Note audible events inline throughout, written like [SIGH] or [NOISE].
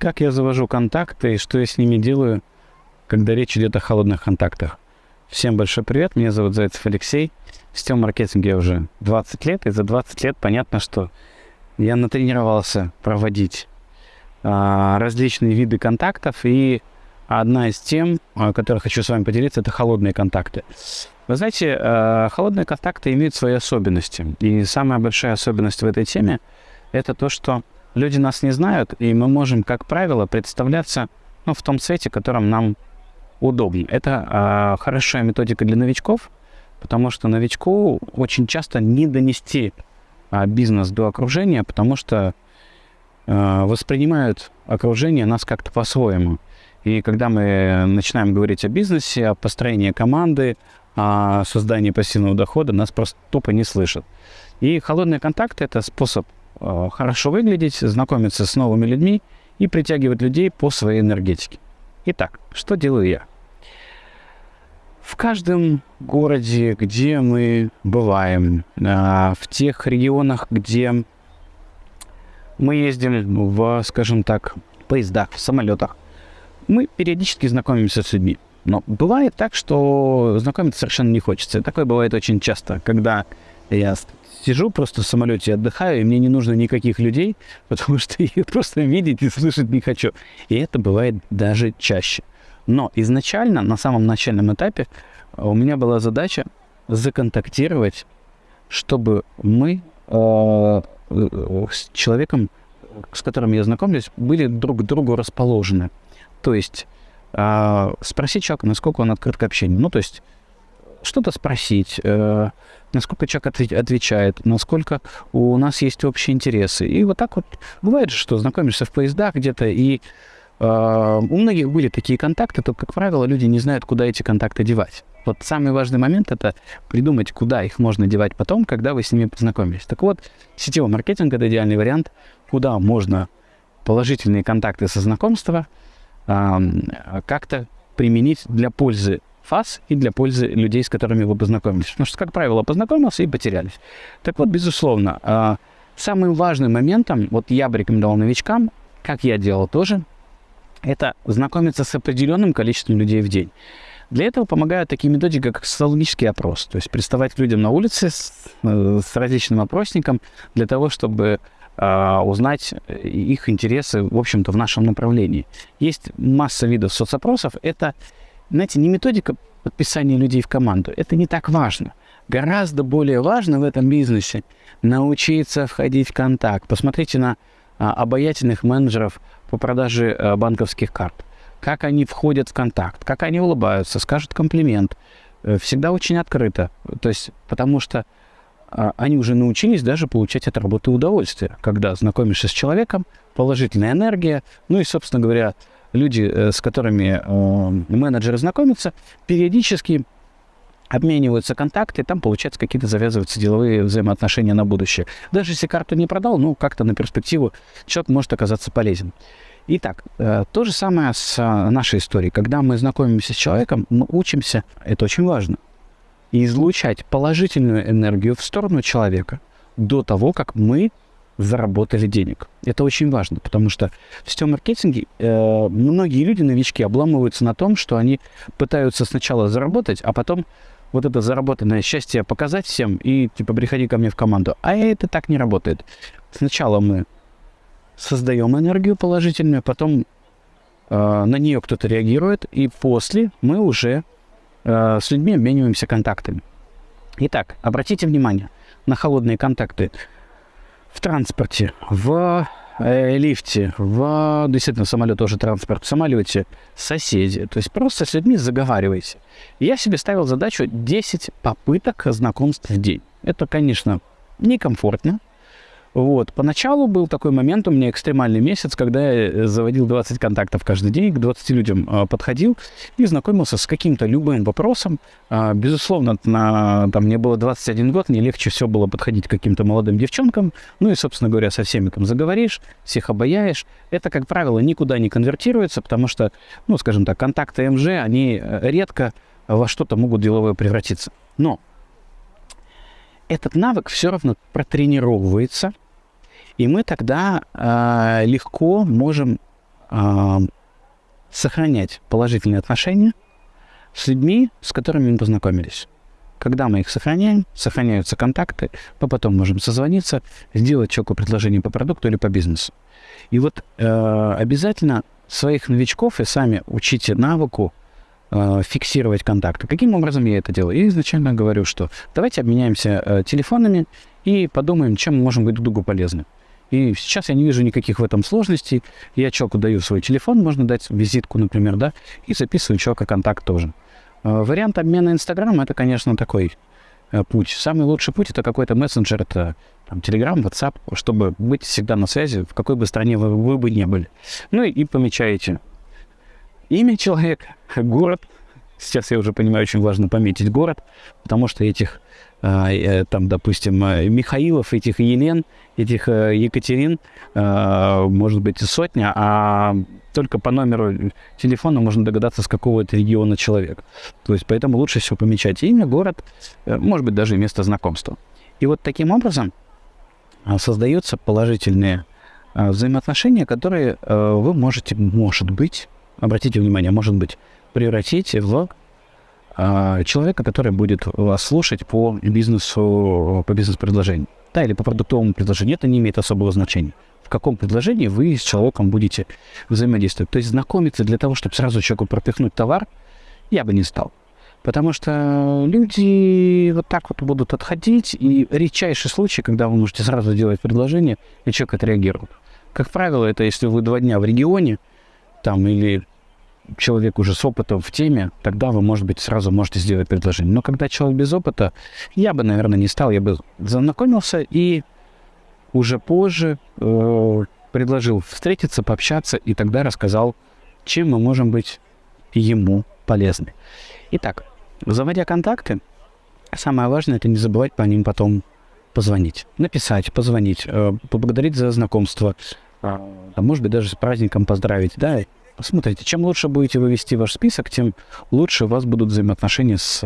как я завожу контакты и что я с ними делаю, когда речь идет о холодных контактах. Всем большой привет, меня зовут Зайцев Алексей. В сетевом маркетинге я уже 20 лет, и за 20 лет понятно, что я натренировался проводить а, различные виды контактов, и одна из тем, о которой хочу с вами поделиться, это холодные контакты. Вы знаете, а, холодные контакты имеют свои особенности, и самая большая особенность в этой теме – это то, что люди нас не знают, и мы можем, как правило, представляться ну, в том цвете, которым нам удобно. Это э, хорошая методика для новичков, потому что новичку очень часто не донести э, бизнес до окружения, потому что э, воспринимают окружение нас как-то по-своему. И когда мы начинаем говорить о бизнесе, о построении команды, о создании пассивного дохода, нас просто тупо не слышат. И холодные контакты – это способ хорошо выглядеть, знакомиться с новыми людьми и притягивать людей по своей энергетике. Итак, что делаю я? В каждом городе, где мы бываем, а, в тех регионах, где мы ездим в, скажем так, поездах, в самолетах, мы периодически знакомимся с людьми. Но бывает так, что знакомиться совершенно не хочется. Такое бывает очень часто, когда я сижу просто в самолете, отдыхаю, и мне не нужно никаких людей, [LAUGHS] потому что их просто видеть и слышать не хочу. И это бывает даже чаще. Но изначально, на самом начальном этапе, у меня была задача законтактировать, чтобы мы э, э, с человеком, с которым я знакомлюсь, были друг к другу расположены. То есть э, спросить человека, насколько он открыт к общению. Ну, то есть что-то спросить, э, насколько человек отвечает, насколько у нас есть общие интересы. И вот так вот бывает же, что знакомишься в поездах где-то, и э, у многих были такие контакты, то, как правило, люди не знают, куда эти контакты девать. Вот самый важный момент – это придумать, куда их можно девать потом, когда вы с ними познакомились. Так вот, сетевой маркетинг – это идеальный вариант, куда можно положительные контакты со знакомства э, как-то применить для пользы вас и для пользы людей, с которыми вы познакомились. Потому что, как правило, познакомился и потерялись. Так вот, безусловно, э, самым важным моментом, вот я бы рекомендовал новичкам, как я делал тоже, это знакомиться с определенным количеством людей в день. Для этого помогают такие методики, как социологический опрос. То есть приставать к людям на улице с, э, с различным опросником для того, чтобы э, узнать их интересы, в общем-то, в нашем направлении. Есть масса видов соцопросов. Это, знаете, не методика подписания людей в команду. Это не так важно. Гораздо более важно в этом бизнесе научиться входить в контакт. Посмотрите на а, обаятельных менеджеров по продаже а, банковских карт как они входят в контакт, как они улыбаются, скажут комплимент. Э, всегда очень открыто. То есть, потому что а, они уже научились даже получать от работы удовольствие, когда знакомишься с человеком, положительная энергия, ну и, собственно говоря, люди, э, с которыми э, менеджеры знакомятся, периодически обмениваются контакты, там, получается, какие-то завязываются деловые взаимоотношения на будущее. Даже если карту не продал, ну, как-то на перспективу человек может оказаться полезен. Итак, э, то же самое с э, нашей историей. Когда мы знакомимся с человеком, мы учимся, это очень важно, излучать положительную энергию в сторону человека до того, как мы заработали денег. Это очень важно, потому что в сетевом маркетинге э, многие люди, новички, обламываются на том, что они пытаются сначала заработать, а потом вот это заработанное счастье показать всем и типа приходи ко мне в команду. А это так не работает. Сначала мы создаем энергию положительную, потом э, на нее кто-то реагирует, и после мы уже э, с людьми обмениваемся контактами. Итак, обратите внимание на холодные контакты в транспорте, в э, лифте, в действительно самолет тоже транспорт, в самолете, соседи. То есть просто с людьми заговаривайте. Я себе ставил задачу 10 попыток знакомств в день. Это, конечно, некомфортно, вот. Поначалу был такой момент, у меня экстремальный месяц, когда я э, заводил 20 контактов каждый день, к 20 людям э, подходил и знакомился с каким-то любым вопросом. Э, безусловно, на, там, мне было 21 год, мне легче все было подходить к каким-то молодым девчонкам. Ну и, собственно говоря, со всеми там заговоришь, всех обаяешь. Это, как правило, никуда не конвертируется, потому что, ну, скажем так, контакты МЖ, они э, редко во что-то могут деловое превратиться. Но этот навык все равно протренировывается, и мы тогда э, легко можем а, сохранять положительные отношения с людьми, с которыми мы познакомились. Когда мы их сохраняем, сохраняются контакты, мы потом можем созвониться, сделать человеку предложение по продукту или по бизнесу. И вот э, обязательно своих новичков и сами учите навыку э, фиксировать контакты. Каким образом я это делаю? Я изначально говорю, что давайте обменяемся э, телефонами и подумаем, чем мы можем быть друг другу полезны. И сейчас я не вижу никаких в этом сложностей. Я человеку даю свой телефон, можно дать визитку, например, да, и записываю человека контакт тоже. Э, вариант обмена Инстаграм — это, конечно, такой э, путь. Самый лучший путь — это какой-то мессенджер, это там, Telegram, WhatsApp, чтобы быть всегда на связи, в какой бы стране вы, вы бы не были. Ну и, и помечаете имя человека, город. Сейчас я уже понимаю, очень важно пометить город, потому что этих там, допустим, э, Михаилов, этих Елен, этих э, Екатерин, может быть, сотня, а только по номеру телефона можно догадаться, с какого это региона человек. То есть поэтому лучше всего помечать имя, город, может быть, даже место знакомства. И вот таким образом создаются положительные взаимоотношения, которые вы можете, может быть, обратите внимание, может быть, превратить в а, человека, который будет вас слушать по бизнесу, по бизнес-предложению. Да, или по продуктовому предложению. Это не имеет особого значения. В каком предложении вы с человеком будете взаимодействовать. То есть знакомиться для того, чтобы сразу человеку пропихнуть товар, я бы не стал. Потому что люди вот так вот будут отходить, и редчайший случай, когда вы можете сразу сделать предложение, и человек отреагирует. Как правило, это если вы два дня в регионе, там, или человек уже с опытом в теме, тогда вы, может быть, сразу можете сделать предложение. Но когда человек без опыта, я бы, наверное, не стал, я бы знакомился и уже позже э, предложил встретиться, пообщаться и тогда рассказал, чем мы можем быть ему полезны. Итак, заводя контакты, самое важное это не забывать по ним потом позвонить, написать, позвонить, э, поблагодарить за знакомство, а может быть даже с праздником поздравить, да, Смотрите, чем лучше будете вы вести ваш список, тем лучше у вас будут взаимоотношения с,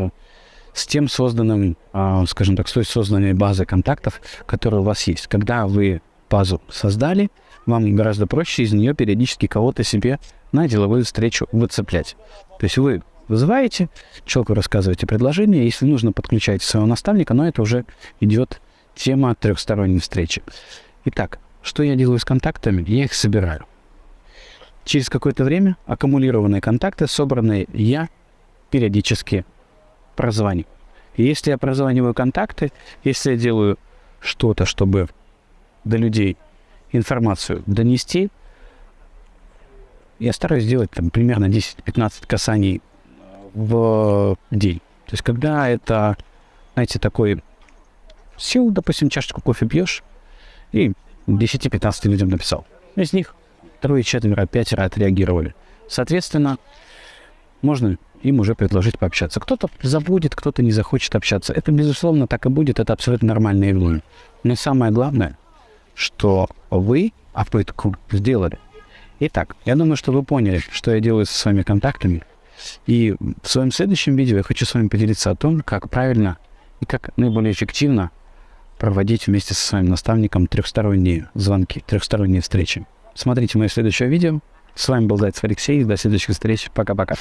с тем созданным, э, скажем так, с той созданной базой контактов, которая у вас есть. Когда вы базу создали, вам гораздо проще из нее периодически кого-то себе на деловую встречу выцеплять. То есть вы вызываете, человеку рассказываете предложение, если нужно, подключаете своего наставника, но это уже идет тема трехсторонней встречи. Итак, что я делаю с контактами? Я их собираю. Через какое-то время аккумулированные контакты, собранные, я периодически прозваниваю. И если я прозваниваю контакты, если я делаю что-то, чтобы до людей информацию донести, я стараюсь сделать там примерно 10-15 касаний в день. То есть когда это, знаете, такой сел, допустим, чашечку кофе пьешь и 10-15 людям написал. Из них трое, четверо, пятеро отреагировали. Соответственно, можно им уже предложить пообщаться. Кто-то забудет, кто-то не захочет общаться. Это, безусловно, так и будет. Это абсолютно нормальное явление. Но самое главное, что вы попытку сделали. Итак, я думаю, что вы поняли, что я делаю со своими контактами. И в своем следующем видео я хочу с вами поделиться о том, как правильно и как наиболее эффективно проводить вместе со своим наставником трехсторонние звонки, трехсторонние встречи. Смотрите мое следующее видео. С вами был Зайцев Алексей. До следующих встреч. Пока-пока.